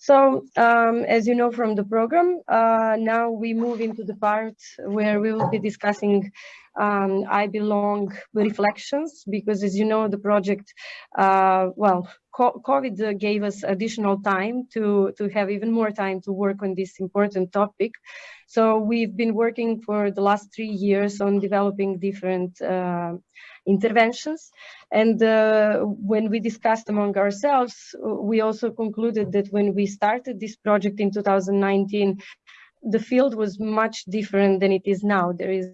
So, um, as you know from the program, uh, now we move into the part where we will be discussing um, I Belong reflections, because as you know, the project, uh, well, COVID gave us additional time to, to have even more time to work on this important topic. So we've been working for the last three years on developing different uh, interventions. And uh, when we discussed among ourselves, we also concluded that when we started this project in 2019, the field was much different than it is now. There is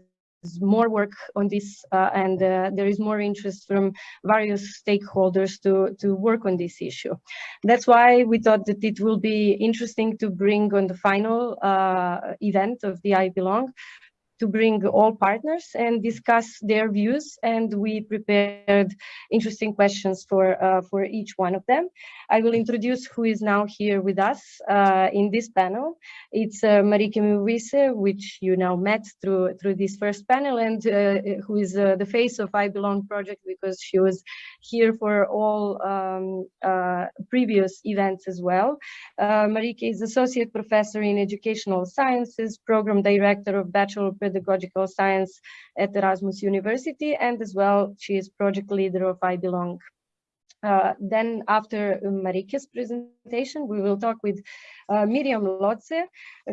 more work on this uh, and uh, there is more interest from various stakeholders to, to work on this issue. That's why we thought that it will be interesting to bring on the final uh, event of the I Belong to bring all partners and discuss their views and we prepared interesting questions for uh, for each one of them. I will introduce who is now here with us uh, in this panel. It's uh, Meeuwisse, which you now met through through this first panel and uh, who is uh, the face of I Belong project because she was here for all um, uh, previous events as well. Marieke is Associate Professor in Educational Sciences, Program Director of Bachelor pedagogical science at Erasmus University, and as well, she is project leader of I Belong. Uh, then after Marieke's presentation, we will talk with uh, Miriam Lotze,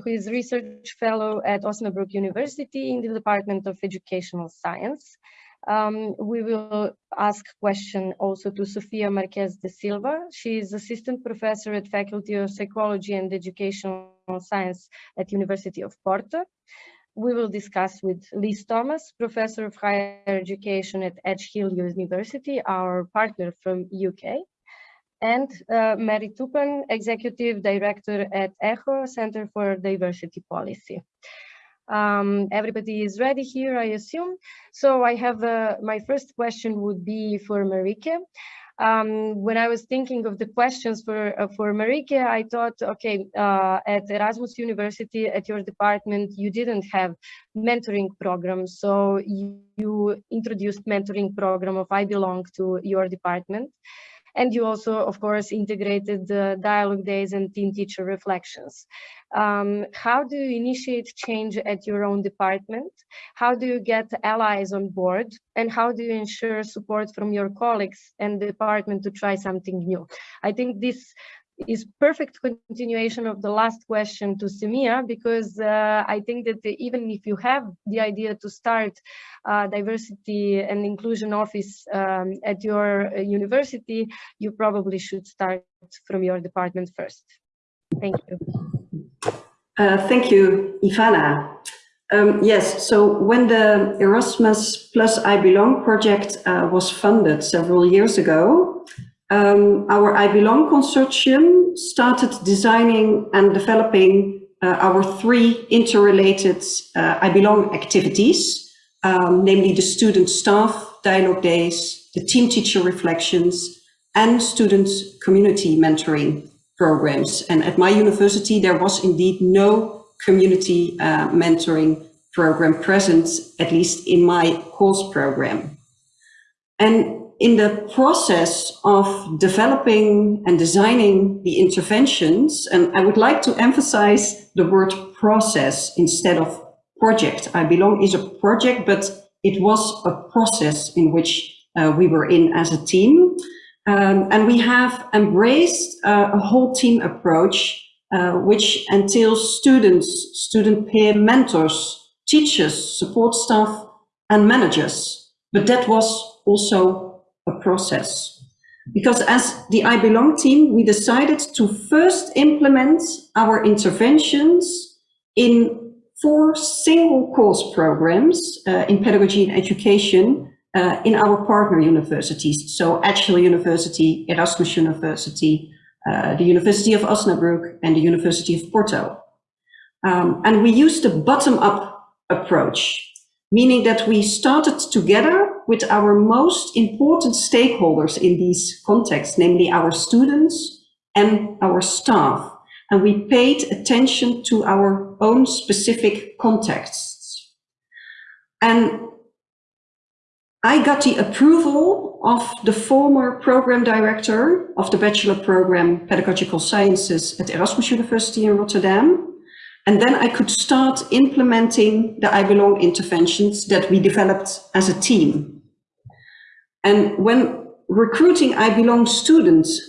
who is research fellow at Osnabrück University in the Department of Educational Science. Um, we will ask question also to Sofia Marques da Silva. She is assistant professor at Faculty of Psychology and Educational Science at University of Porto we will discuss with Liz Thomas, Professor of Higher Education at Edge Hill University, our partner from UK, and uh, Mary Tupan, Executive Director at ECHO, Center for Diversity Policy. Um, everybody is ready here, I assume. So I have uh, my first question would be for Marieke um, when I was thinking of the questions for uh, for Marieke, I thought, okay, uh, at Erasmus University, at your department, you didn't have mentoring programs, so you, you introduced mentoring program of I Belong to your department. And you also, of course, integrated the dialogue days and team teacher reflections. Um, how do you initiate change at your own department? How do you get allies on board? And how do you ensure support from your colleagues and department to try something new? I think this is perfect continuation of the last question to Semia because uh, I think that even if you have the idea to start uh, diversity and inclusion office um, at your uh, university, you probably should start from your department first. Thank you. Uh, thank you, Ivana. Um, yes, so when the Erasmus plus I Belong project uh, was funded several years ago, um, our I Belong consortium started designing and developing uh, our three interrelated uh, I Belong activities, um, namely the student staff dialogue days, the team teacher reflections, and student community mentoring programs. And at my university, there was indeed no community uh, mentoring program present, at least in my course program. And in the process of developing and designing the interventions, and I would like to emphasize the word process instead of project. I belong is a project, but it was a process in which uh, we were in as a team. Um, and we have embraced uh, a whole team approach, uh, which entails students, student peer mentors, teachers, support staff, and managers. But that was also a process. Because as the I Belong team, we decided to first implement our interventions in four single course programs uh, in pedagogy and education uh, in our partner universities. So Hill University, Erasmus University, uh, the University of Osnabrück and the University of Porto. Um, and we used a bottom-up approach, meaning that we started together with our most important stakeholders in these contexts, namely our students and our staff. And we paid attention to our own specific contexts. And I got the approval of the former program director of the bachelor program Pedagogical Sciences at Erasmus University in Rotterdam. And then I could start implementing the I Belong interventions that we developed as a team. And when recruiting I Belong students,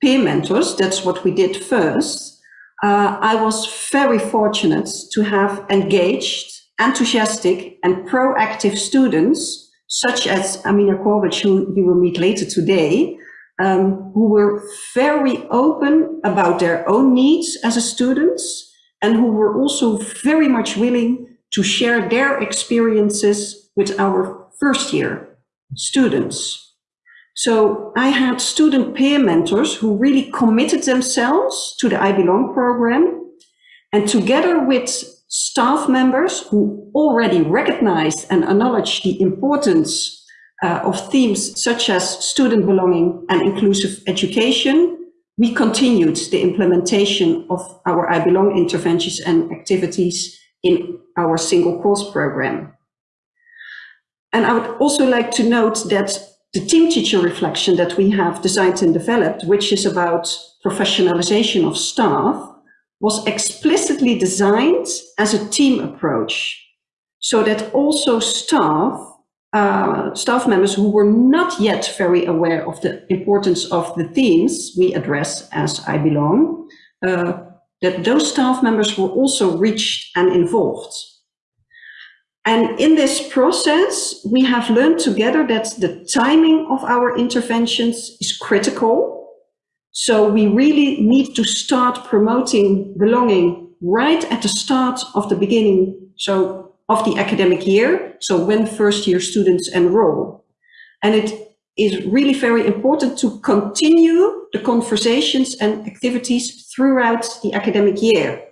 peer mentors, that's what we did first, uh, I was very fortunate to have engaged, enthusiastic and proactive students, such as Amina Kovac, who you will meet later today, um, who were very open about their own needs as a students, and who were also very much willing to share their experiences with our first year students. So I had student peer mentors who really committed themselves to the I Belong program and together with staff members who already recognized and acknowledged the importance uh, of themes such as student belonging and inclusive education, we continued the implementation of our I Belong interventions and activities in our single course program. And I would also like to note that the team teacher reflection that we have designed and developed, which is about professionalization of staff, was explicitly designed as a team approach so that also staff uh, staff members who were not yet very aware of the importance of the themes we address as I Belong, uh, that those staff members were also reached and involved. And in this process, we have learned together that the timing of our interventions is critical. So we really need to start promoting belonging right at the start of the beginning. So of the academic year, so when first year students enroll. And it is really very important to continue the conversations and activities throughout the academic year.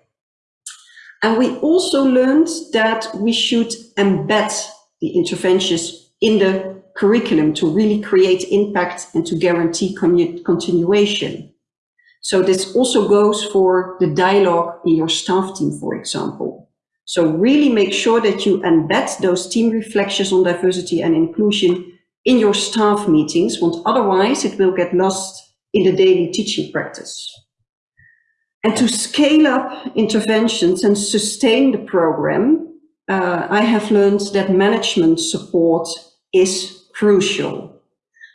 And we also learned that we should embed the interventions in the curriculum to really create impact and to guarantee continuation. So this also goes for the dialogue in your staff team, for example. So really make sure that you embed those team reflections on diversity and inclusion in your staff meetings, want otherwise it will get lost in the daily teaching practice. And to scale up interventions and sustain the program, uh, I have learned that management support is crucial.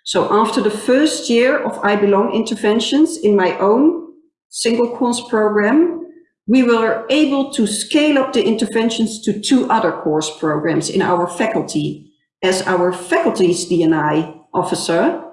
So after the first year of I Belong interventions in my own single course program, we were able to scale up the interventions to two other course programs in our faculty as our faculty's D&I officer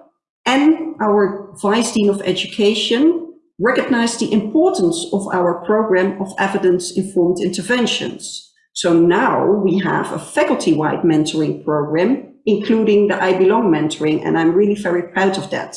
and our Vice Dean of Education recognized the importance of our program of evidence-informed interventions. So now we have a faculty-wide mentoring program, including the I Belong mentoring, and I'm really very proud of that.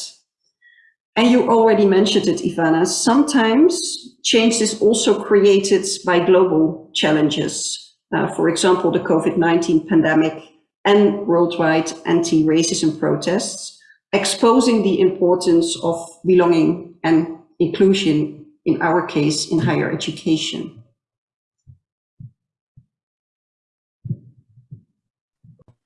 And you already mentioned it, Ivana, sometimes change is also created by global challenges. Uh, for example, the COVID-19 pandemic and worldwide anti-racism protests, exposing the importance of belonging and inclusion, in our case, in higher education.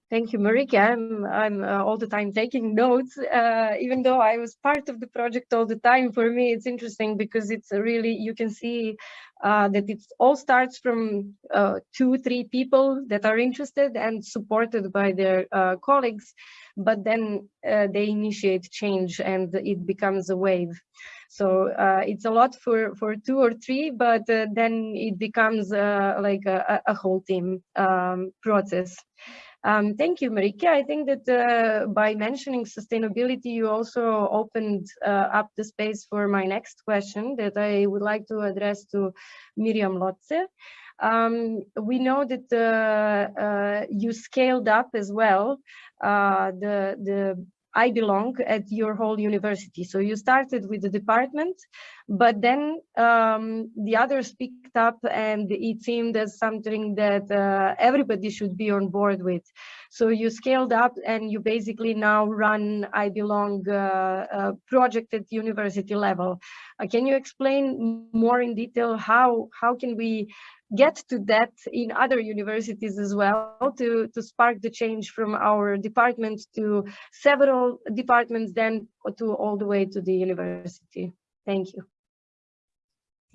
Thank you, Marieke. I'm, I'm uh, all the time taking notes, uh, even though I was part of the project all the time. For me, it's interesting because it's really, you can see uh, that it all starts from uh, two, three people that are interested and supported by their uh, colleagues, but then uh, they initiate change and it becomes a wave. So it's a lot for, for two or three, but then it becomes like a, a, whole team um, process. Um, thank you, Marieke. I think that uh, by mentioning sustainability, you also opened uh, up the space for my next question that I would like to address to Miriam Lotze. Um, we know that uh, uh you scaled up as well uh, the, the I belong at your whole university. So you started with the department, But then um, the others picked up and it seemed as something that uh, everybody should be on board with. So you scaled up and you basically now run I Belong uh, project at university level. Uh, can you explain more in detail how, how can we get to that in other universities as well to, to spark the change from our department to several departments then to all the way to the university. Thank you.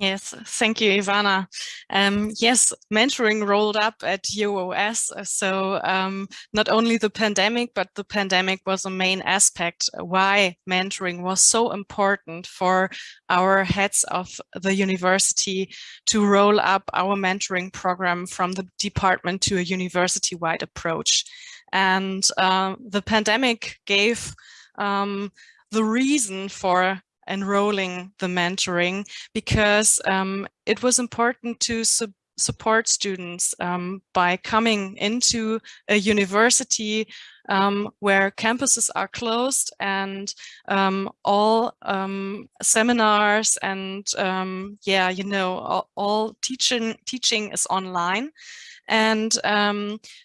Yes, thank you, Ivana. Um, yes, mentoring rolled up at UOS. So um, not only the pandemic, but the pandemic was a main aspect why mentoring was so important for our heads of the university to roll up our mentoring program from the department to a university-wide approach. And uh, the pandemic gave um, the reason for enrolling the mentoring because um, it was important to su support students um, by coming into a university um, where campuses are closed and um, all um, seminars and um, yeah, you know, all, all, teaching teaching is online. And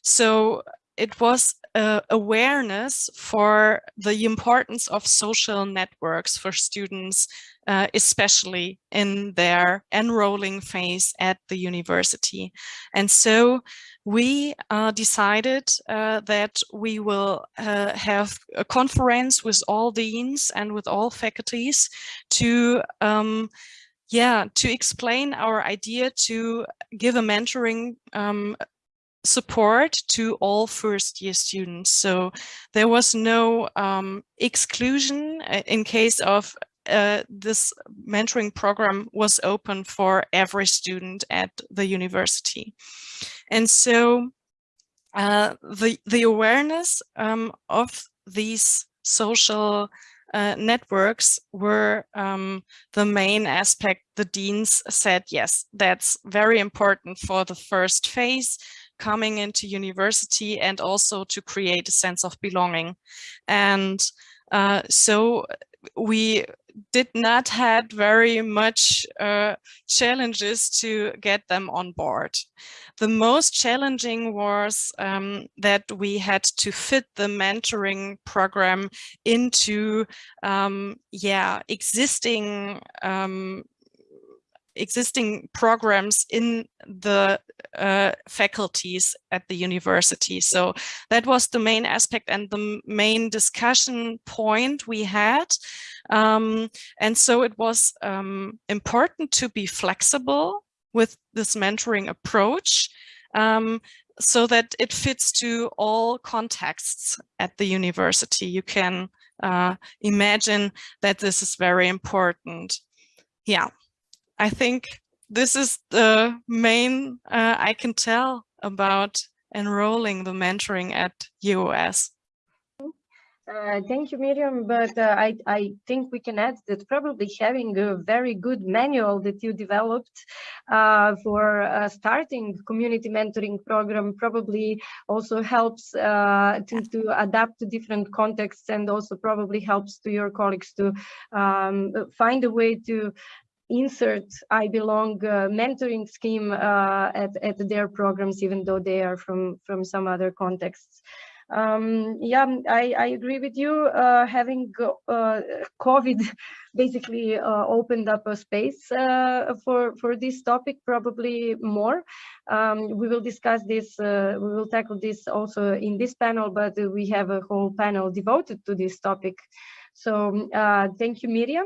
so it was uh, awareness for the importance of social networks for students, uh, especially in their enrolling phase at the university. And so we uh, decided uh, that we will uh, have a conference with all deans and with all faculties to um, yeah, to explain our idea to give a mentoring um, support to all first year students. So there was no um, exclusion uh, in case of uh, this mentoring program was open for every student at the university. And so uh, the, the awareness um, of these social uh, networks were um, the main aspect the deans said, yes, that's very important for the first phase coming into university and also to create a sense of belonging. And uh, so we did not had very much uh, challenges to get them on board. The most challenging was um, that we had to fit the mentoring program into um, yeah existing um, existing programs in the uh, faculties at the university. So that was the main aspect and the main discussion point we had. Um, and so it was um, important to be flexible with this mentoring approach um, so that it fits to all contexts at the university. You can uh, imagine that this is very important. Yeah. I think this is the main uh, I can tell about enrolling the mentoring at UOS. Uh, thank you, Miriam. But uh, I, I think we can add that probably having a very good manual that you developed uh, for uh, starting community mentoring program probably also helps uh, to, to adapt to different contexts and also probably helps to your colleagues to um, find a way to insert I belong uh, mentoring scheme uh, at, at their programs, even though they are from, from some other contexts. Um, yeah, I, I agree with you. Uh, having uh, COVID basically uh, opened up a space uh, for, for this topic, probably more. Um, we will discuss this, we will tackle this also in this panel, but we have a whole panel devoted to this topic. So thank you, Miriam.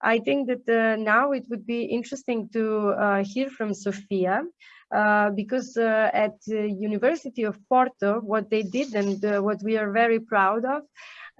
I think that uh, now it would be interesting to uh, hear from Sofia, uh, because uh, at the University of Porto, what they did and uh, what we are very proud of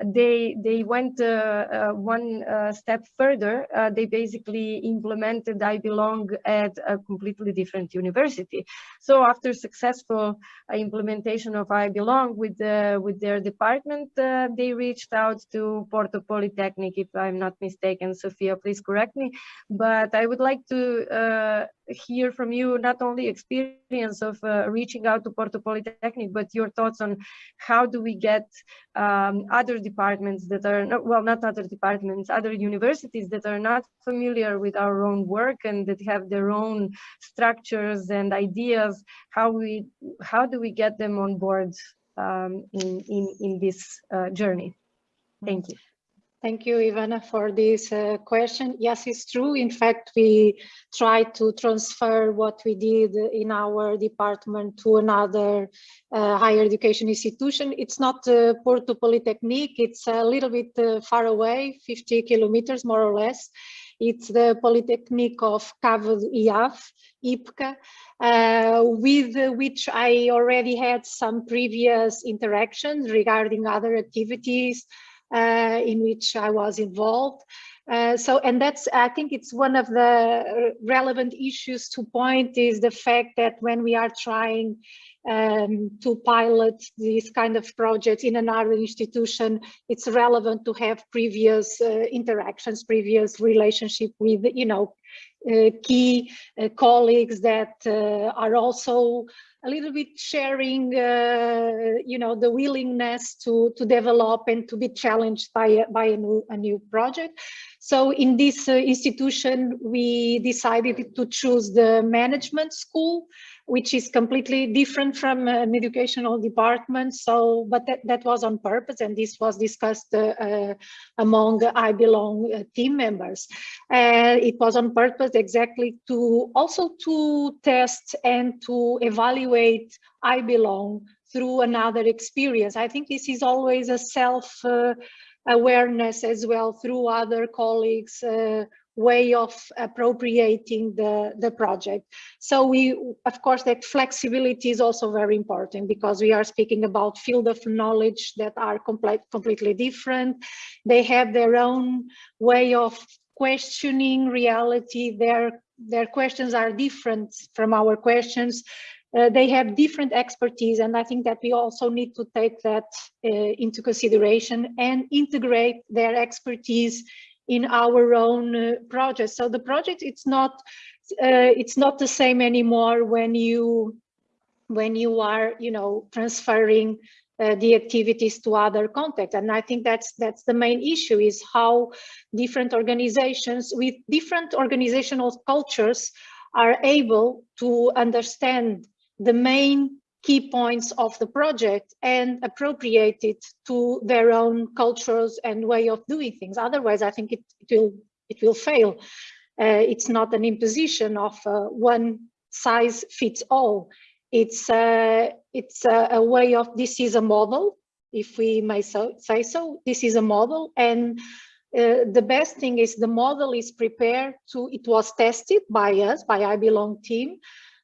they they went uh, uh, one uh, step further. they basically implemented I Belong at a completely different university. So after successful implementation of I Belong with with their department, they reached out to Porto Polytechnic, if I'm not mistaken. Sophia, please correct me. But I would like to hear from you not only experience of uh, reaching out to Porto Polytechnic, but your thoughts on how do we get um, other departments that are not, well, not other departments, other universities that are not familiar with our own work and that have their own structures and ideas, how we, how do we get them on board um, in, in, in this uh, journey? Thank you. Thank you, Ivana, for this uh, question. Yes, it's true. In fact, we tried to transfer what we did in our department to another uh, higher education institution. It's not uh, Porto Polytechnic. It's a little bit uh, far away, 50 kilometers more or less. It's the Polytechnic of Cabo Iave, IPCA, uh, with which I already had some previous interactions regarding other activities, in which I was involved. Uh, so, and that's, I think it's one of the relevant issues to point is the fact that when we are trying um, to pilot this kind of projects in another institution, it's relevant to have previous uh, interactions, previous relationship with, you know, uh, key uh, colleagues that uh, are also a little bit sharing, uh, you know, the willingness to to develop and to be challenged by by a new a new project. So in this uh, institution, we decided to choose the management school which is completely different from an educational department. So, but that, that was on purpose and this was discussed uh, uh, among I Belong team members. And it was on purpose exactly to also to test and to evaluate I Belong through another experience. I think this is always a self uh, awareness as well through other colleagues uh, way of appropriating the, the project. So we, of course, that flexibility is also very important because we are speaking about field of knowledge that are complete, completely different. They have their own way of questioning reality. Their, their questions are different from our questions. Uh, they have different expertise and I think that we also need to take that uh, into consideration and integrate their expertise in our own uh, project. So the project it's not uh, it's not the same anymore when you when you are you know transferring uh, the activities to other contexts and i think that's that's the main issue is how different organizations with different organizational cultures are able to understand the main key points of the project and appropriate it to their own cultures and way of doing things. Otherwise, I think it, it will it will fail. Uh, it's not an imposition of uh, one size fits all. It's uh, it's a, a, way of this is a model, if we may so, say so. This is a model, and uh, the best thing is the model is prepared to. It was tested by us, by I Belong team,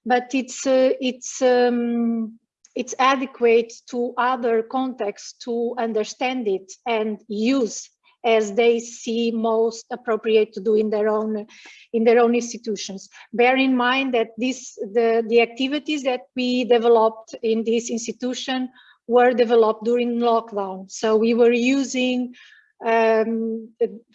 but it's uh, it's um, it's adequate to other contexts to understand it and use as they see most appropriate to do in their own in their own institutions. Bear in mind that this the the activities that we developed in this institution were developed during lockdown. So we were using um,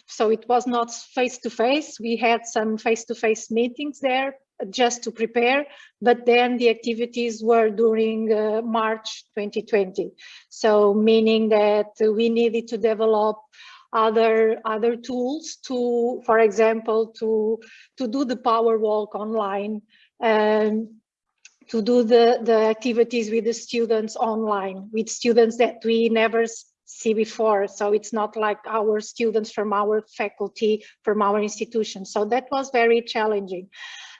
so it was not face to face. We had some face to face meetings there, just to prepare, but then the activities were during uh, March 2020. So meaning that we needed to develop other other tools to, for example, to to do the power walk online, and to do the the activities with the students online, with students that we never see before. So it's not like our students from our faculty, from our institution. So that was very challenging.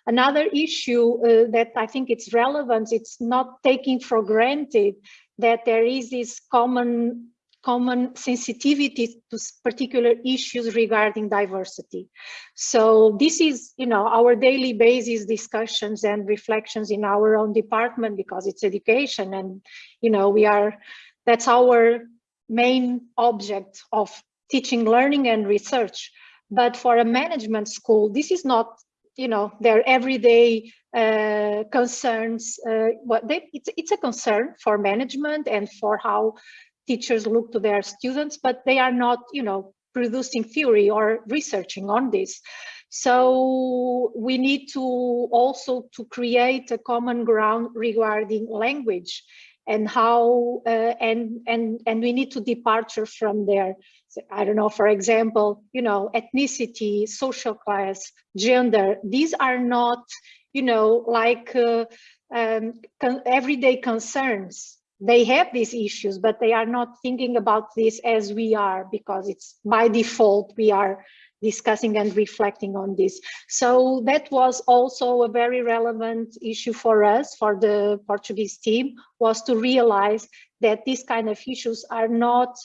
Another issue uh, that I think it's relevant, it's not taking for granted that there is this common common sensitivity to particular issues regarding diversity. So this is, you know, our daily basis discussions and reflections in our own department because it's education and, you know, we are, that's our main object of teaching, learning and research. But for a management school, this is not you know their everyday uh, concerns uh, what they, it's, it's a concern for management and for how teachers look to their students but they are not you know producing theory or researching on this. So we need to also to create a common ground regarding language and how uh, and and and we need to departure from there. So, i don't know for example you know ethnicity social class gender these are not you know like uh, um, con everyday concerns. They have these issues but they are not thinking about this as we are because it's by default we are discussing and reflecting on this. So that was also a very relevant issue for us, for the Portuguese team, was to realize that these kind of issues are not,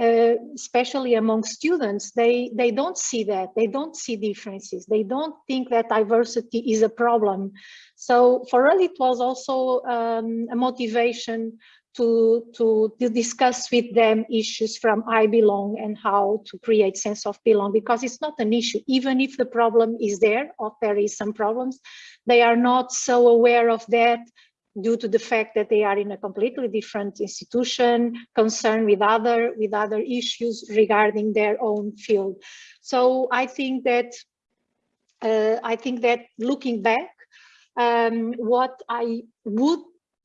uh, especially among students, they, they don't see that, they don't see differences, they don't think that diversity is a problem. So for us, it was also um, a motivation to, to, to discuss with them issues from I belong and how to create sense of belong because it's not an issue. Even if the problem is there or there is some problems they are not so aware of that due to the fact that they are in a completely different institution concerned with other with other issues regarding their own field. So I think that uh, I think that looking back um, what I would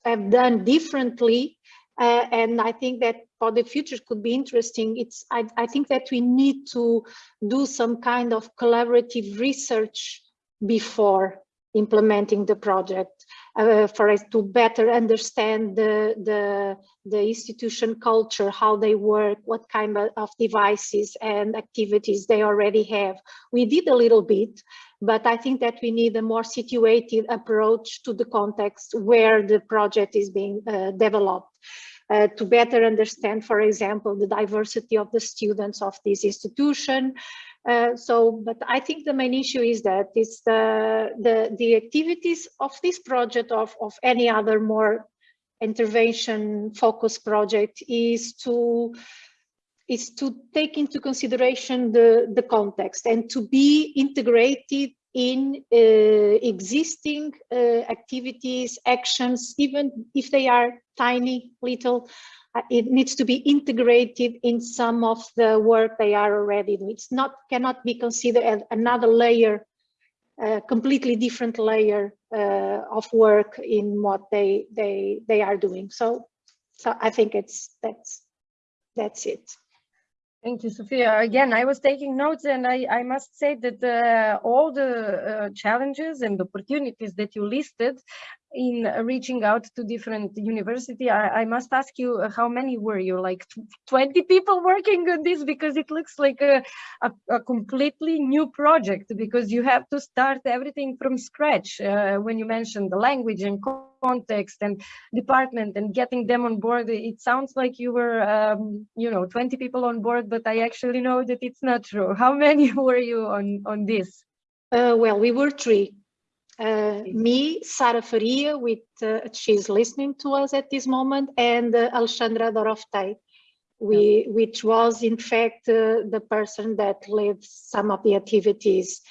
have done differently. Uh, and I think that for the future could be interesting. It's I, I think that we need to do some kind of collaborative research before implementing the project uh, for us to better understand the, the, the institution culture, how they work, what kind of devices and activities they already have. We did a little bit, but I think that we need a more situated approach to the context where the project is being uh, developed. Uh, to better understand, for example, the diversity of the students of this institution. Uh, so, but I think the main issue is that it's the, the, the activities of this project of, of any other more intervention focused project is to is to take into consideration the, the context and to be integrated in uh, existing uh, activities, actions, even if they are tiny, little, it needs to be integrated in some of the work they are already doing. It's not, cannot be considered another layer, a completely different layer uh, of work in what they, they, they are doing. So, so I think it's, that's, that's it. Thank you, Sophia. Again, I was taking notes and I, I must say that uh, all the uh, challenges and opportunities that you listed in reaching out to different university I, I, must ask you uh, how many were you? Like 20 people working on this? Because it looks like a, a, a completely new project because you have to start everything from scratch uh, when you mentioned the language and context and department and getting them on board. It sounds like you were um, you know 20 people on board but i actually know that it's not true. How many were you on on this? Uh, well we were three uh, me, Sara Faria, with uh, she's listening to us at this moment, and uh, Alexandra Doroftei, we, which was in fact uh, the person that led some of the activities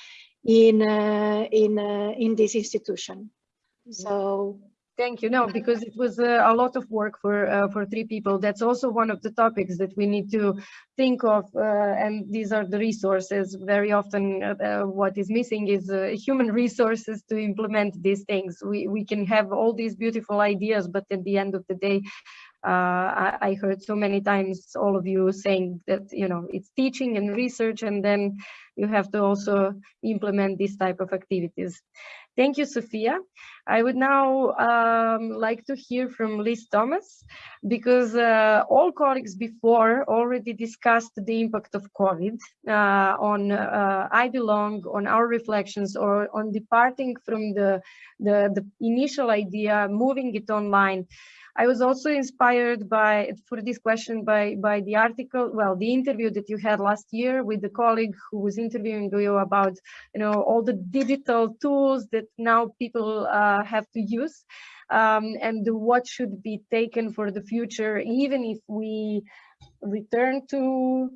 in uh, in uh, in this institution. Mm -hmm. So Thank you. No, because it was uh, a lot of work for uh, for three people. That's also one of the topics that we need to think of, uh, and these are the resources. Very often, uh, uh, what is missing is uh, human resources to implement these things. We we can have all these beautiful ideas, but at the end of the day, I, I, heard so many times all of you saying that you know it's teaching and research, and then you have to also implement this type of activities. Thank you, Sophia. I would now um, like to hear from Liz Thomas, because uh, all colleagues before already discussed the impact of COVID uh, on uh, I Belong, on our reflections, or on departing from the, the, the initial idea, moving it online. I was also inspired by, for this question, by, by the article, well, the interview that you had last year with the colleague who was interviewing you about, you know, all the digital tools that now people uh, have to use um, and what should be taken for the future, even if we return to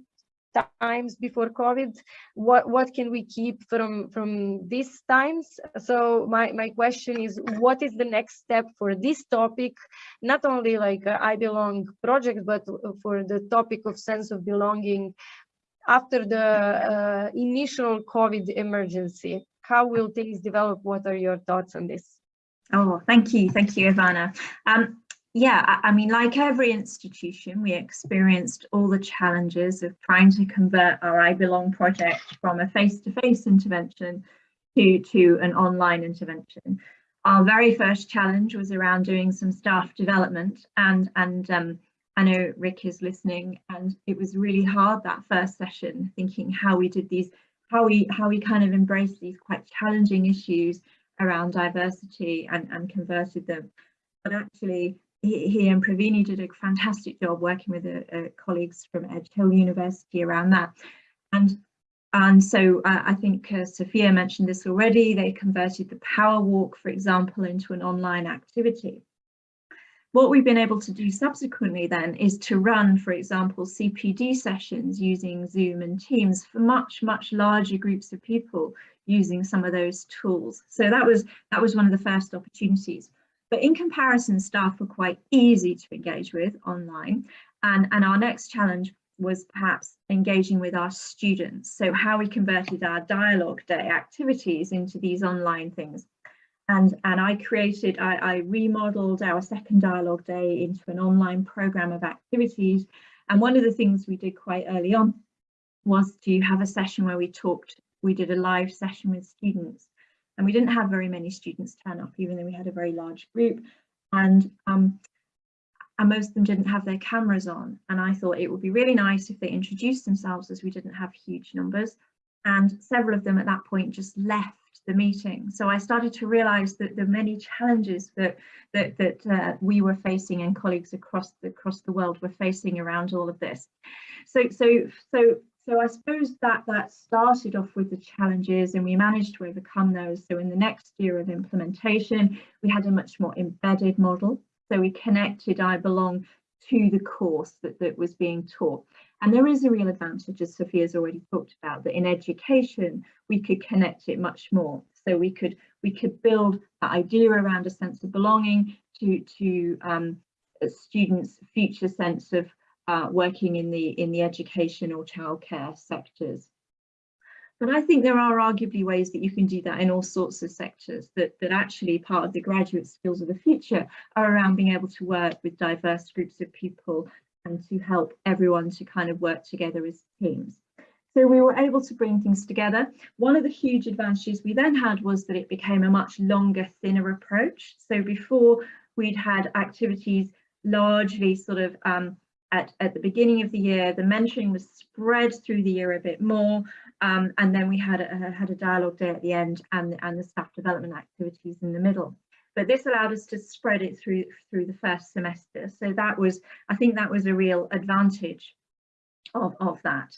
times before COVID, what, what can we keep from, from these times? So my, my question is, what is the next step for this topic? Not only like uh, I Belong project, but for the topic of sense of belonging after the uh, initial COVID emergency. How will things develop? What are your thoughts on this? Oh, thank you. Thank you, Ivana. Um, yeah, I, I mean, like every institution, we experienced all the challenges of trying to convert our I Belong project from a face-to-face -face intervention to, to an online intervention. Our very first challenge was around doing some staff development and, and um, I know Rick is listening and it was really hard that first session thinking how we did these, how we how we kind of embraced these quite challenging issues around diversity and, and converted them. But actually he, he and Pravini did a fantastic job working with the uh, colleagues from Edge Hill University around that. And and so uh, I think uh, Sophia mentioned this already, they converted the power walk, for example, into an online activity. What we've been able to do subsequently then is to run, for example, CPD sessions using Zoom and Teams for much, much larger groups of people using some of those tools. So that was that was one of the first opportunities. But in comparison, staff were quite easy to engage with online. And, and our next challenge was perhaps engaging with our students. So how we converted our dialogue day activities into these online things. And, and I created, I, I remodeled our second dialogue day into an online program of activities. And one of the things we did quite early on was to have a session where we talked, we did a live session with students and we didn't have very many students turn up, even though we had a very large group. And, um, and most of them didn't have their cameras on. And I thought it would be really nice if they introduced themselves as we didn't have huge numbers. And several of them at that point just left the meeting. So I started to realize that the many challenges that that that uh, we were facing and colleagues across the across the world were facing around all of this. So so so so I suppose that that started off with the challenges and we managed to overcome those. So in the next year of implementation, we had a much more embedded model. So we connected I Belong to the course that, that was being taught. And there is a real advantage, as Sophia's already talked about, that in education, we could connect it much more. So we could we could build that idea around a sense of belonging to, to um, students' future sense of uh, working in the in the education or childcare sectors. But I think there are arguably ways that you can do that in all sorts of sectors that, that actually part of the graduate skills of the future are around being able to work with diverse groups of people and to help everyone to kind of work together as teams. So we were able to bring things together. One of the huge advantages we then had was that it became a much longer, thinner approach. So before we'd had activities largely sort of um, at, at the beginning of the year. The mentoring was spread through the year a bit more. Um, and then we had a, had a dialogue day at the end and, and the staff development activities in the middle. But this allowed us to spread it through through the first semester. So that was, I think that was a real advantage of, of that.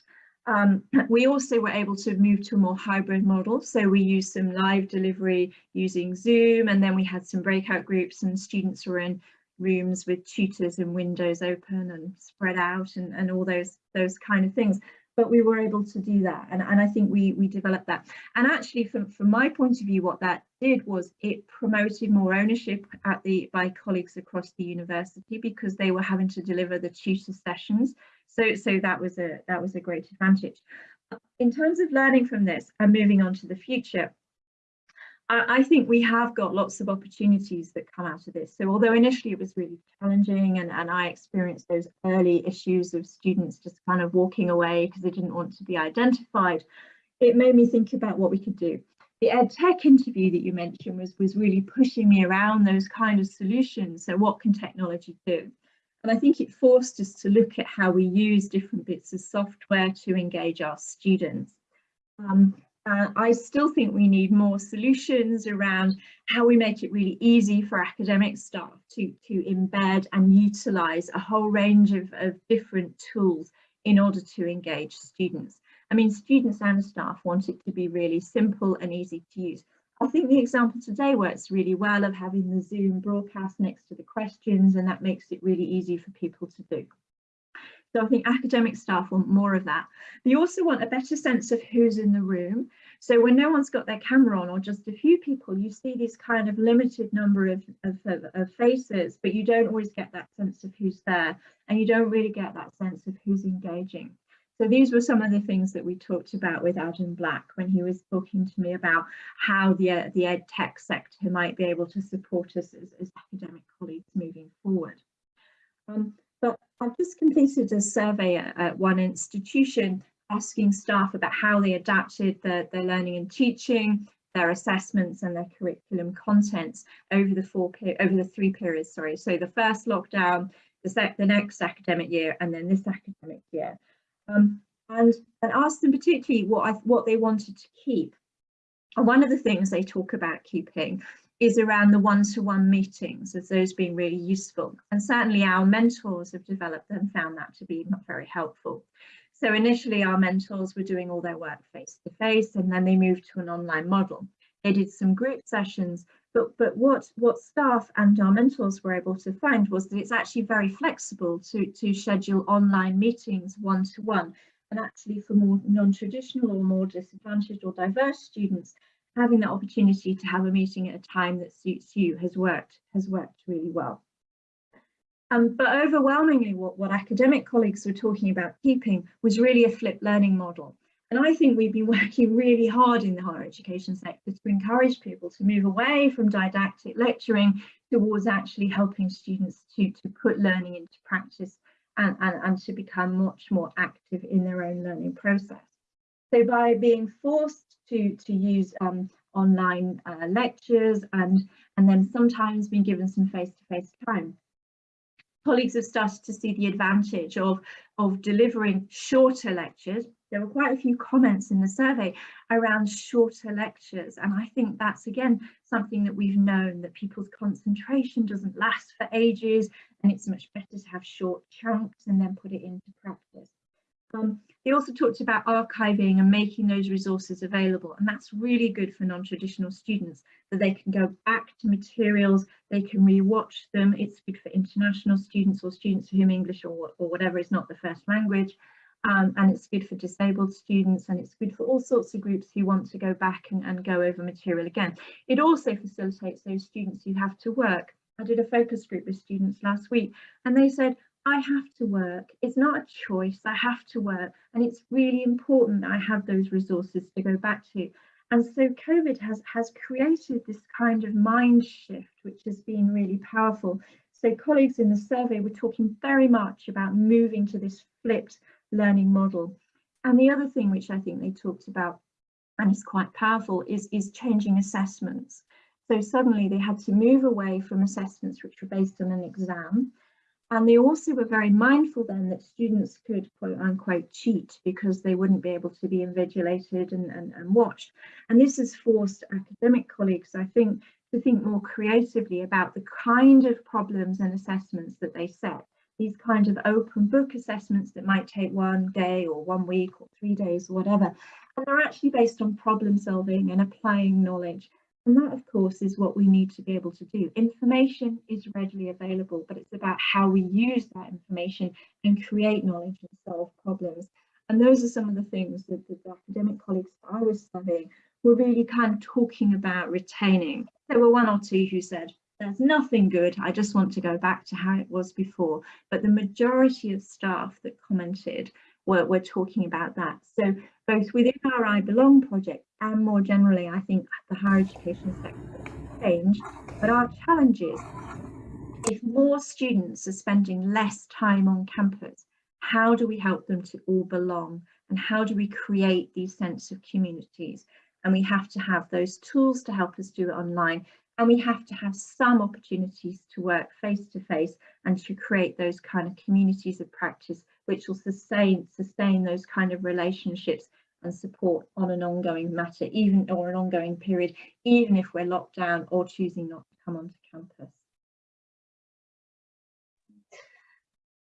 Um, we also were able to move to a more hybrid model. So we used some live delivery using Zoom, and then we had some breakout groups and students were in rooms with tutors and windows open and spread out and, and all those those kind of things. But we were able to do that and, and I think we we developed that. And actually from, from my point of view what that did was it promoted more ownership at the by colleagues across the university because they were having to deliver the tutor sessions. So so that was a that was a great advantage. In terms of learning from this and moving on to the future I think we have got lots of opportunities that come out of this. So although initially it was really challenging and, and I experienced those early issues of students just kind of walking away because they didn't want to be identified, it made me think about what we could do. The ed tech interview that you mentioned was, was really pushing me around those kind of solutions. So what can technology do? And I think it forced us to look at how we use different bits of software to engage our students. Um, uh, I still think we need more solutions around how we make it really easy for academic staff to, to embed and utilise a whole range of, of different tools in order to engage students. I mean, students and staff want it to be really simple and easy to use. I think the example today works really well of having the Zoom broadcast next to the questions and that makes it really easy for people to do. So I think academic staff want more of that. They also want a better sense of who's in the room. So when no one's got their camera on or just a few people, you see this kind of limited number of, of, of, faces, but you don't always get that sense of who's there and you don't really get that sense of who's engaging. So these were some of the things that we talked about with Adam Black when he was talking to me about how the, uh, the ed tech sector might be able to support us as, as academic colleagues moving forward. Um, I've just completed a survey at, at, one institution asking staff about how they adapted their, their learning and teaching, their assessments and their curriculum contents over the four over the three periods sorry. So the first lockdown the, the next academic year and then this academic year. Um, and and asked them particularly what I, what they wanted to keep. And one of the things they talk about keeping is around the one-to-one -one meetings as those being really useful and certainly our mentors have developed and found that to be not very helpful so initially our mentors were doing all their work face to face and then they moved to an online model. They did some group sessions, but, but what, what staff and our mentors were able to find was that it's actually very flexible to, to schedule online meetings one-to-one. -one. And actually for more non-traditional or more disadvantaged or diverse students, having the opportunity to have a meeting at a time that suits you has worked, has worked really well. Um, but overwhelmingly what, what academic colleagues were talking about keeping was really a flipped learning model. And I think we've been working really hard in the higher education sector to encourage people to move away from didactic lecturing towards actually helping students to, to put learning into practice and, and, and to become much more active in their own learning process. So by being forced to, to use um, online uh, lectures and, and then sometimes being given some face-to-face -face time, colleagues have started to see the advantage of, of delivering shorter lectures. There were quite a few comments in the survey around shorter lectures. And I think that's, again, something that we've known that people's concentration doesn't last for ages. And it's much better to have short chunks and then put it into practice. Also talked about archiving and making those resources available and that's really good for non-traditional students that they can go back to materials, they can re-watch them, it's good for international students or students for whom English or, or whatever is not the first language um, and it's good for disabled students and it's good for all sorts of groups who want to go back and, and go over material again. It also facilitates those students who have to work. I did a focus group with students last week and they said, I have to work. It's not a choice. I have to work. And it's really important that I have those resources to go back to. And so COVID has, has created this kind of mind shift, which has been really powerful. So colleagues in the survey were talking very much about moving to this flipped learning model. And the other thing which I think they talked about and is quite powerful is, is changing assessments. So suddenly they had to move away from assessments which were based on an exam and they also were very mindful then that students could quote unquote cheat because they wouldn't be able to be invigilated and, and, and watched. And this has forced academic colleagues, I think, to think more creatively about the kind of problems and assessments that they set. These kind of open book assessments that might take one day or one week or three days or whatever. And they're actually based on problem solving and applying knowledge and that, of course, is what we need to be able to do. Information is readily available, but it's about how we use that information and create knowledge and solve problems. And those are some of the things that the academic colleagues I was studying were really kind of talking about retaining. There were one or two who said, there's nothing good, I just want to go back to how it was before. But the majority of staff that commented were, were talking about that. So both within our I Belong project and more generally, I think the higher education sector change, but our challenges, if more students are spending less time on campus, how do we help them to all belong? And how do we create these sense of communities? And we have to have those tools to help us do it online. And we have to have some opportunities to work face to face and to create those kind of communities of practice which will sustain sustain those kind of relationships and support on an ongoing matter, even or an ongoing period, even if we're locked down or choosing not to come onto campus.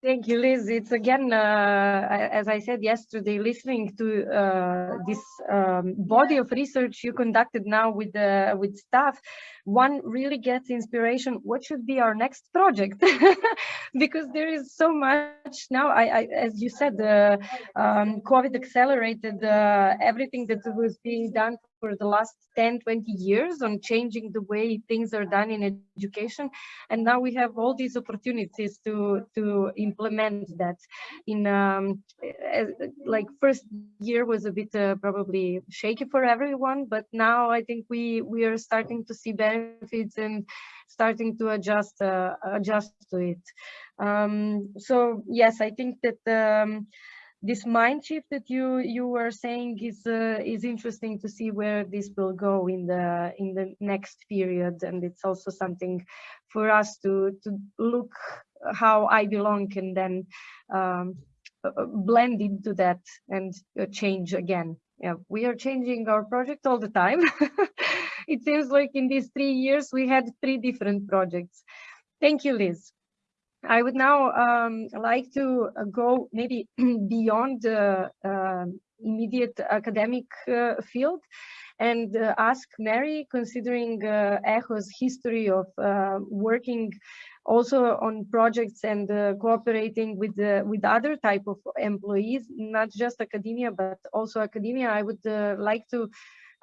Thank you, Liz. It's again, uh, as I said yesterday, listening to uh, this um, body of research you conducted now with uh, with staff, one really gets inspiration. What should be our next project? because there is so much now. I, I as you said, um, COVID accelerated uh, everything that was being done for the last 10, 20 years on changing the way things are done in education. And now we have all these opportunities to, to implement that in um, as, like first year was a bit uh, probably shaky for everyone, but now I think we, we are starting to see benefits and starting to adjust, uh, adjust to it. Um, so yes, I think that um, this mind shift that you you were saying is uh, is interesting to see where this will go in the in the next period. And it's also something for us to to look how I belong and then um, uh, blend into that and uh, change again. Yeah we are changing our project all the time. It seems like in these three years we had three different projects. Thank you Liz I would now um, like to uh, go maybe beyond the uh, immediate academic uh, field and uh, ask Mary, considering uh, ECHO's history of uh, working also on projects and cooperating with with other type of employees, not just academia, but also academia, I would like to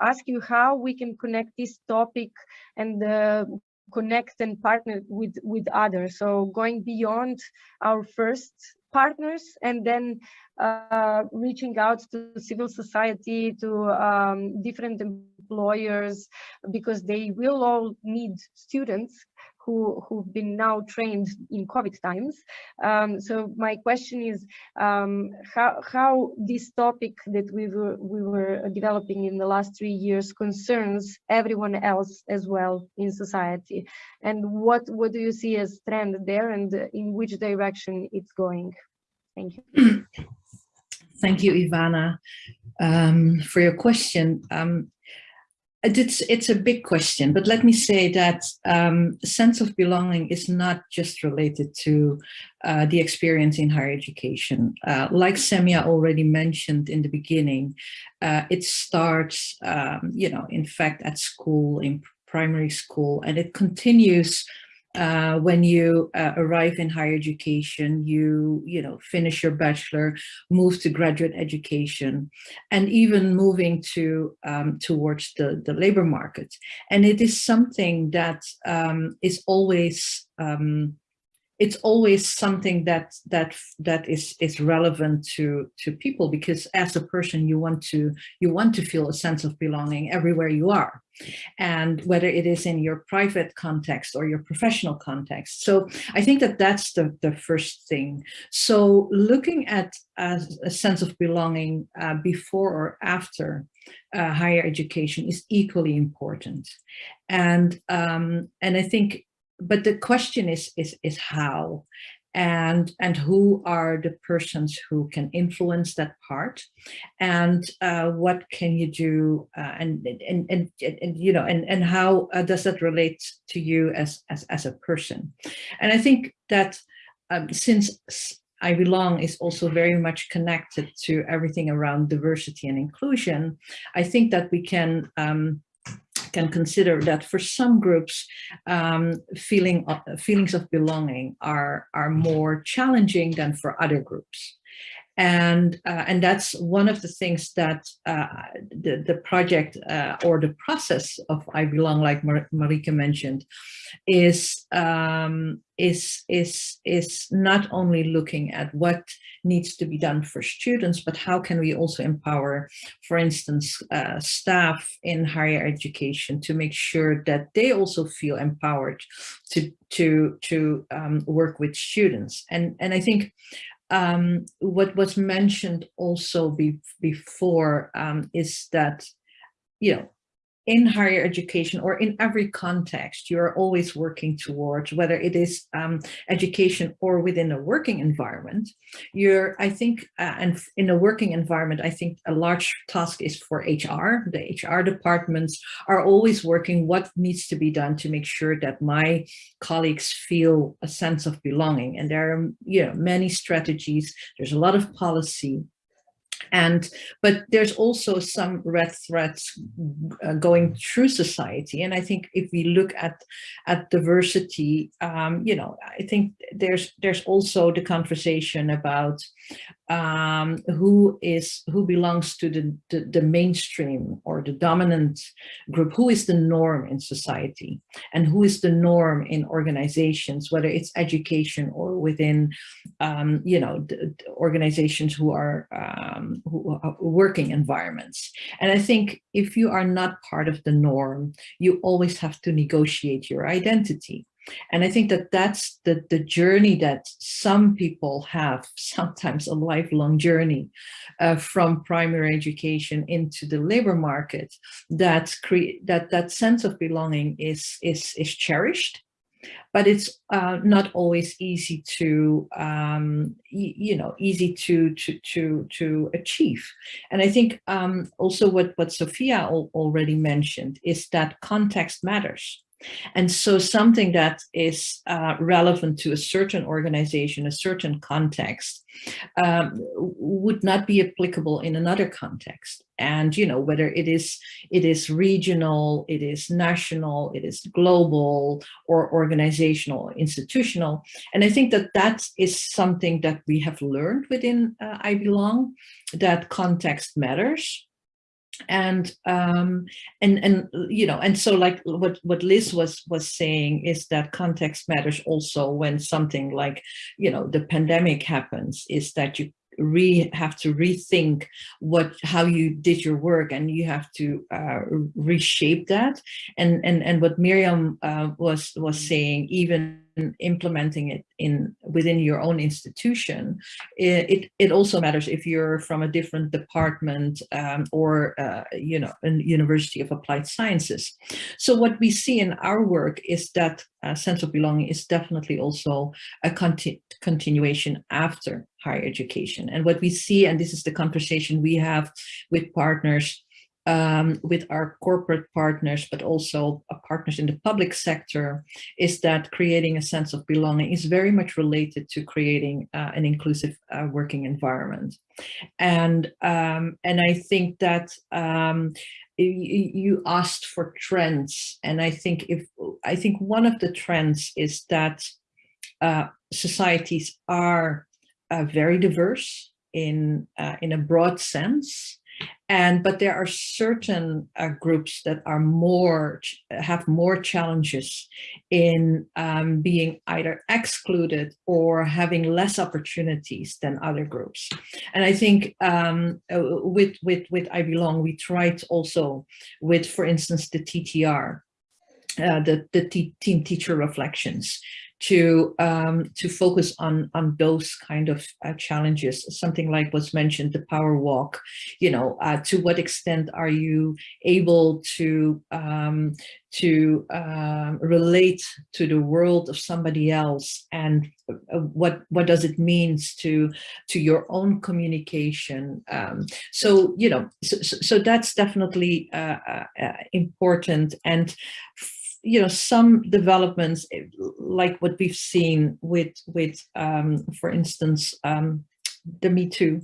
ask you how we can connect this topic and connect and partner with with others. So going beyond our first partners and then uh, reaching out to civil society to um, different employers because they will all need students who, who've been now trained in COVID times. Um, so my question is um, how, how this topic that we were, we were developing in the last three years concerns everyone else as well in society. And what, what do you see as trend there and in which direction it's going? Thank you. Thank you, Ivana, um, for your question. Um, it's, it's a big question, but let me say that um, sense of belonging is not just related to uh, the experience in higher education. Uh, like Semia already mentioned in the beginning, uh, it starts, um, you know, in fact, at school, in primary school, and it continues uh, when you uh, arrive in higher education, you, you know, finish your bachelor, move to graduate education, and even moving to um, towards the, the labor market. And it is something that um, is always um, it's always something that that that is is relevant to to people because as a person you want to you want to feel a sense of belonging everywhere you are. And whether it is in your private context or your professional context. So i think that that's the the first thing. So looking at a sense of belonging uh, before or after uh, higher education is equally important. And um, and i think but the question is is is how and and who are the persons who can influence that part and uh, what can you do uh, and, and, and and you know and and how uh, does that relate to you as as as a person and i think that um, since I belong is also very much connected to everything around diversity and inclusion. I think that we can um, can consider that for some groups, um, feeling uh, feelings of belonging are, are more challenging than for other groups. And, uh, and that's one of the things that uh, the, the project uh, or the process of I Belong, like Mar Marieke mentioned, is, um, is, is, is not only looking at what needs to be done for students, but how can we also empower, for instance, uh, staff in higher education to make sure that they also feel empowered to, to, to um, work with students. And, and I think um, what was mentioned also be, before um, is that, you know, in higher education or in every context, you're always working towards, whether it is um, education or within a working environment, you're, I think, uh, and in a working environment, I think a large task is for HR. The HR departments are always working what needs to be done to make sure that my colleagues feel a sense of belonging. And there are, you know, many strategies, there's a lot of policy, and but there's also some red threads uh, going through society. And i think if we look at at diversity um, you know i think there's there's also the conversation about um, who is who belongs to the, the, the mainstream or the dominant group, who is the norm in society, and who is the norm in organizations, whether it's education or within, um, you know, organizations who are um, who are working environments. And I think if you are not part of the norm, you always have to negotiate your identity. And I think that that's the, the journey that some people have, sometimes a lifelong journey uh, from primary education into the labor market, that, that that sense of belonging is, is, is cherished but it's uh, not always easy to um, you know easy to to to to achieve. And i think um, also what what Sofia al already mentioned is that context matters and so something that is uh, relevant to a certain organization, a certain context, um, would not be applicable in another context. And, you know, whether it is, it is regional, it is national, it is global or organizational, institutional. And I think that that is something that we have learned within uh, I Belong, that context matters and um and and you know and so like what what liz was was saying is that context matters also when something like you know the pandemic happens is that you re have to rethink what how you did your work and you have to uh, reshape that and and and what miriam uh, was was saying even implementing it in within your own institution, it, it also matters if you're from a different department um, or, uh, you know, a University of Applied Sciences. So what we see in our work is that uh, sense of belonging is definitely also a conti continuation after higher education. And what we see, and this is the conversation we have with partners um, with our corporate partners, but also partners in the public sector, is that creating a sense of belonging is very much related to creating uh, an inclusive uh, working environment. And, um, and I think that um, you asked for trends, and I think if I think one of the trends is that uh, societies are uh, very diverse in uh, in a broad sense, and but there are certain uh, groups that are more have more challenges in um, being either excluded or having less opportunities than other groups. And i think um, uh, with with with i belong we tried also with for instance the ttr uh, the, the team teacher reflections to um, to focus on on those kind of uh, challenges. Something like was mentioned, the power walk. You know, uh, to what extent are you able to um, to uh, relate to the world of somebody else, and uh, what what does it means to to your own communication? Um, so you know, so, so that's definitely uh, uh, important and you know, some developments eh, like what we've seen with, with um, for instance, um, the Me Too,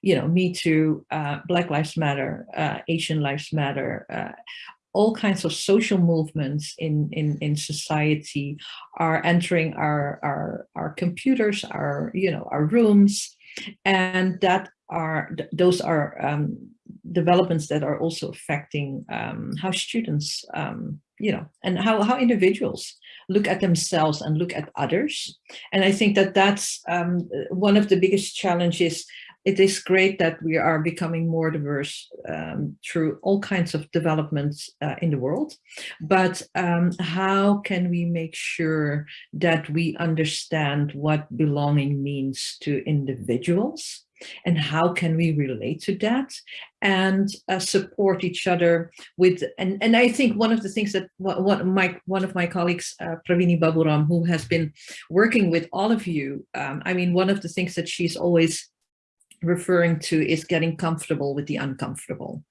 you know, Me Too, uh, Black Lives Matter, uh, Asian Lives Matter, uh, all kinds of social movements in, in, in society are entering our, our, our computers, our, you know, our rooms, and that are, those are um, developments that are also affecting um, how students um, you know, and how, how individuals look at themselves and look at others. And I think that that's um, one of the biggest challenges. It is great that we are becoming more diverse um, through all kinds of developments uh, in the world. But um, how can we make sure that we understand what belonging means to individuals and how can we relate to that and uh, support each other with and and i think one of the things that what, my one of my colleagues uh, pravini baburam who has been working with all of you um, i mean one of the things that she's always referring to is getting comfortable with the uncomfortable.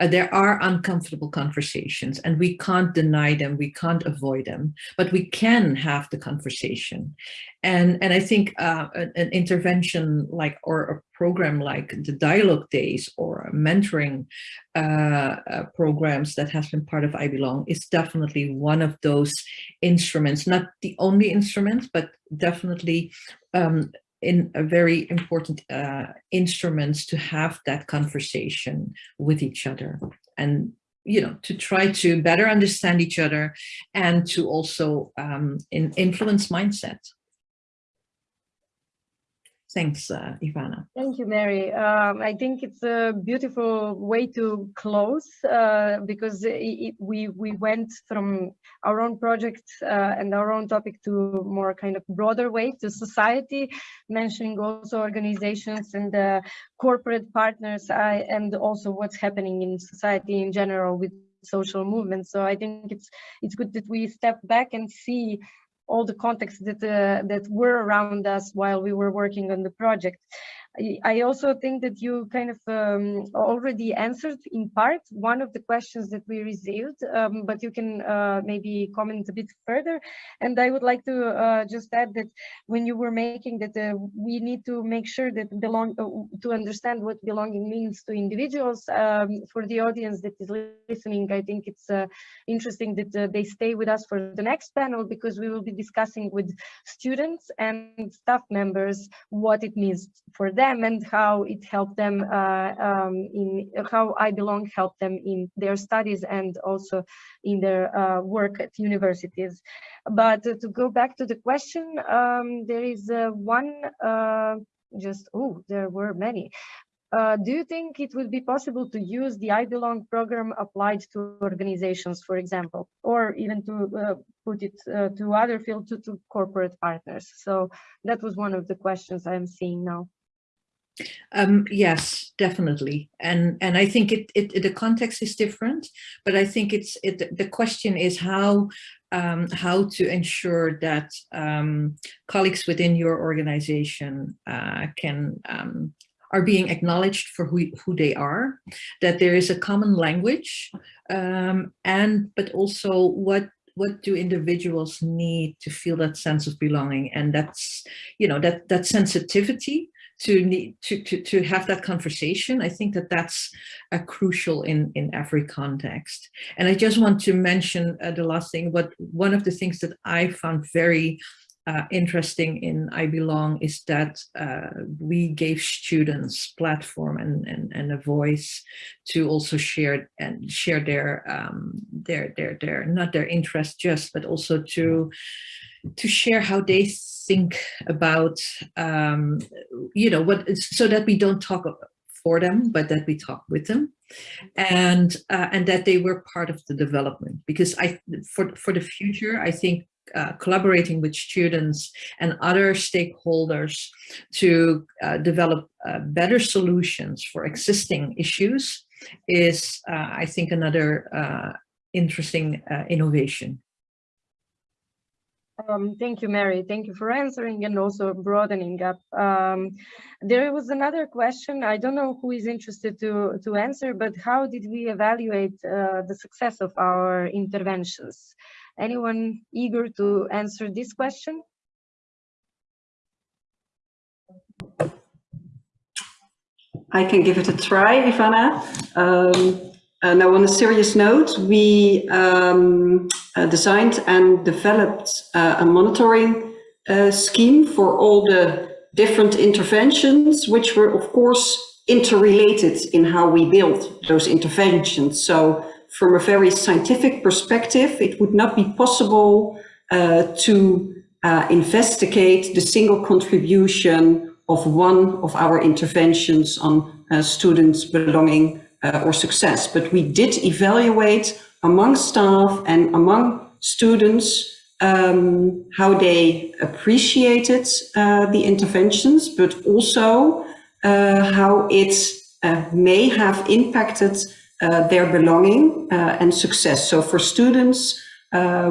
Uh, there are uncomfortable conversations and we can't deny them, we can't avoid them, but we can have the conversation. And, and I think uh, an, intervention like, or a program like the dialogue days or mentoring uh, uh, programs that has been part of I Belong is definitely one of those instruments, not the only instruments, but definitely um, in a very important uh, instruments to have that conversation with each other and you know to try to better understand each other and to also um, in influence mindset Thanks, uh, Ivana. Thank you, Mary. Um, I think it's a beautiful way to close uh, because it, we we went from our own project uh, and our own topic to more kind of broader way to society, mentioning also organizations and uh, corporate partners I, and also what's happening in society in general with social movements. So I think it's it's good that we step back and see all the contexts that uh, that were around us while we were working on the project. I also think that you kind of um, already answered in part one of the questions that we received, um, but you can uh, maybe comment a bit further. And I would like to uh, just add that when you were making that uh, we need to make sure that belong uh, to understand what belonging means to individuals. Um, for the audience that is listening, I think it's uh, interesting that uh, they stay with us for the next panel because we will be discussing with students and staff members what it means for them them and how it helped them uh, um, in how I Belong helped them in their studies and also in their uh, work at universities. But to go back to the question, um, there is uh, one just, oh, there were many. Uh, do you think it would be possible to use the I Belong program applied to organizations, for example, or even to uh, put it uh, to other fields, to, to, corporate partners? So that was one of the questions I'm seeing now. Um, yes, definitely. And and I think it, it, the context is different, but I think it's it, the question is how um, how to ensure that um, colleagues within your organization uh, can um, are being acknowledged for who, who they are, that there is a common language, um, and but also what what do individuals need to feel that sense of belonging and that's you know that that sensitivity to need to, to, to have that conversation. I think that that's uh, crucial in, in every context. And I just want to mention uh, the last thing, but one of the things that I found very uh, interesting in I Belong is that uh, we gave students platform and, and, and a voice to also share and share their um, their their their not their interest just but also to to share how they think about, um, you know, what, so that we don't talk for them, but that we talk with them and, uh, and that they were part of the development. Because I, for, for the future, I think uh, collaborating with students and other stakeholders to uh, develop uh, better solutions for existing issues is, uh, I think, another uh, interesting uh, innovation. Um, thank you, Mary. Thank you for answering and also broadening up. Um, there was another question. I don't know who is interested to, to answer, but how did we evaluate uh, the success of our interventions? Anyone eager to answer this question? I can give it a try, Ivana. Um, uh, now, on a serious note, we um, uh, designed and developed uh, a monitoring uh, scheme for all the different interventions, which were, of course, interrelated in how we built those interventions. So from a very scientific perspective, it would not be possible uh, to uh, investigate the single contribution of one of our interventions on students belonging uh, or success, but we did evaluate among staff and among students um, how they appreciated uh, the interventions, but also uh, how it uh, may have impacted uh, their belonging uh, and success. So for students,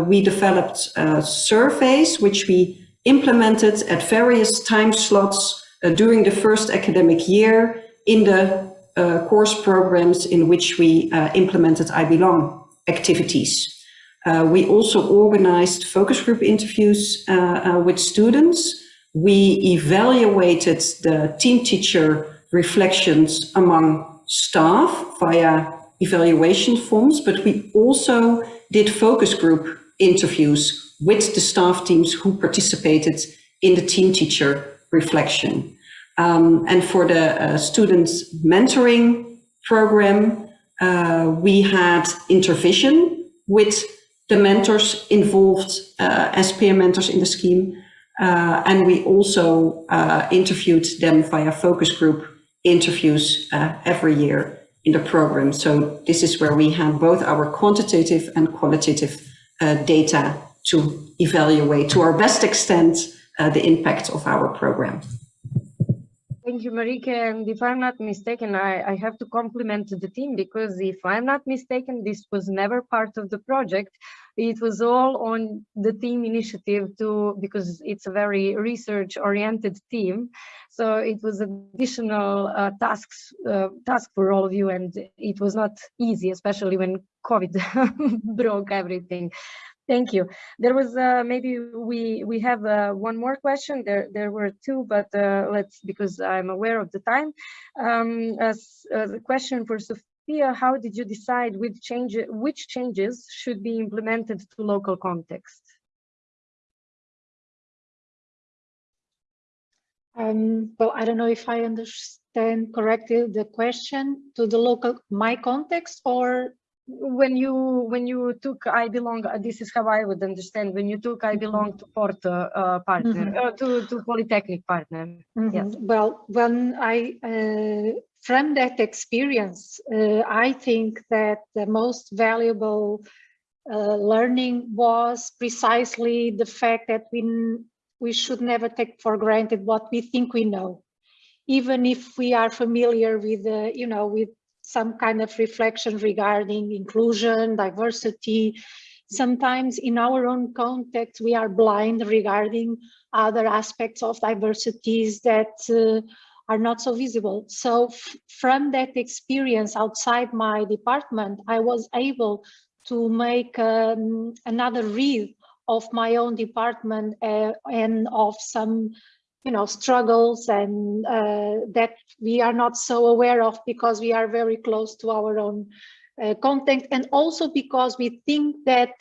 we developed surveys which we implemented at various time slots during the first academic year in the uh, course programs in which we uh, implemented I Belong activities. Uh, we also organized focus group interviews uh, uh, with students. We evaluated the team teacher reflections among staff via evaluation forms, but we also did focus group interviews with the staff teams who participated in the team teacher reflection. Um, and for the uh, students mentoring program, uh, we had intervision with the mentors involved uh, as peer mentors in the scheme. Uh, and we also uh, interviewed them via focus group interviews uh, every year in the program. So this is where we have both our quantitative and qualitative data to evaluate to our best extent the impact of our program. Thank you, Marieke. And if I'm not mistaken, I, I have to compliment the team because if I'm not mistaken, this was never part of the project. It was all on the team initiative to because it's a very research oriented team. So it was additional uh, tasks uh, task for all of you, and it was not easy, especially when COVID broke everything. Thank you. There was uh, maybe we we have uh, one more question. There there were two, but uh, let's because I'm aware of the time. Um, as, a question for Sofia, how did you decide which change which changes should be implemented to local context? Um, well, I don't know if I understand correctly the question to the local my context or when you when you took I belong, uh, this is how I would understand when you took I belong to Porto uh, partner Mhm. uh, to to Polytechnic partner. Mhm. Yes. Well, when I, uh, from that experience, uh, I think that the most valuable uh, learning was precisely the fact that we, we should never take for granted what we think we know. Even if we are familiar with, uh, you know, with some kind of reflection regarding inclusion, diversity, sometimes in our own context, we are blind regarding other aspects of diversities that uh, are not so visible. So from that experience outside my department, I was able to make um, another read of my own department uh, and of some you know struggles and uh, that we are not so aware of because we are very close to our own uh, content and also because we think that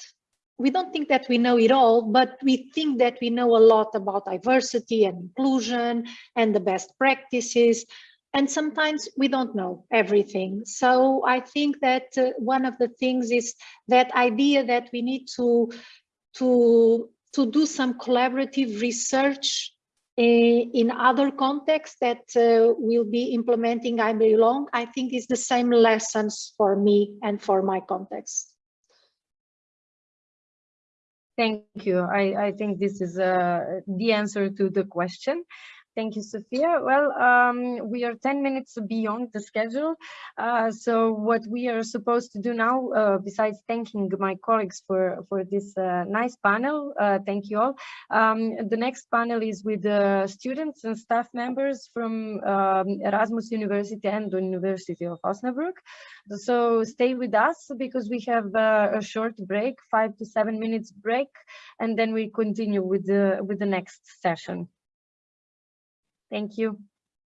we don't think that we know it all, but we think that we know a lot about diversity and inclusion and the best practices. And sometimes we don't know everything. So I think that uh, one of the things is that idea that we need to, to, to do some collaborative research in other contexts that uh, will be implementing I Belong, I think is the same lessons for me and for my context. Thank you. I, I think this is uh, the answer to the question. Thank you, Sofia. Well, um, we are 10 minutes beyond the schedule. Uh, so what we are supposed to do now, uh, besides thanking my colleagues for, for this uh, nice panel, uh, thank you all. Um, the next panel is with the students and staff members from um, Erasmus University and the University of Osnabrück. So stay with us because we have uh, a short break, five to seven minutes break, and then we continue with the, with the next session. Thank you.